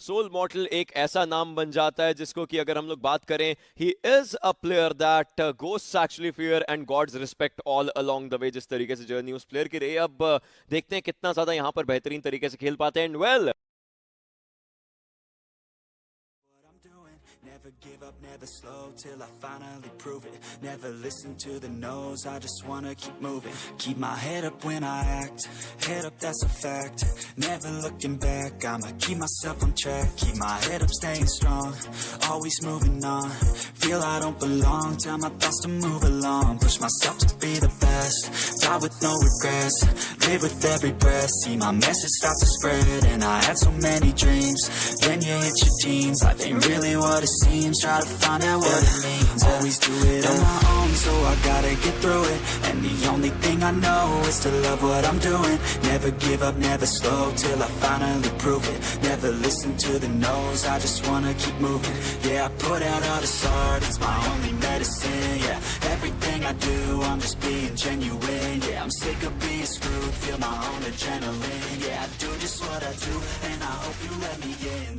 Soul model एक ऐसा नाम बन जाता है जिसको कि अगर हम लोग बात करें he is a player that ghost actually fear and gods respect all along the way जिस तरीके से जर्नी उस प्लेयर की रही अब देखते हैं कितना ज़्यादा यहाँ पर बेहतरीन तरीके से खेल पाते हैं। And well well, Never give up, never slow till I finally prove it. Never listen to the no's, I just wanna keep moving. Keep my head up when I act, head up that's a fact. Never looking back, I'ma keep myself on track. Keep my head up staying strong, always moving on. Feel I don't belong, tell my thoughts to move along. Push myself to be the best, die with no regrets Live with every breath, see my message start to spread And I had so many dreams, then you hit your teens Life ain't really what it seems. Try to find out what it means Always do it on my own So I gotta get through it. And the only thing I know Is to love what I'm doing. Never give up, never slow Till I finally prove it. Never listen to the no's I just wanna keep moving. Yeah, I put out all this art It's my I do I'm just being genuine. Yeah, I'm sick of being screwed. Feel my own adrenaline. Yeah, I do just what I do And I hope you let me in,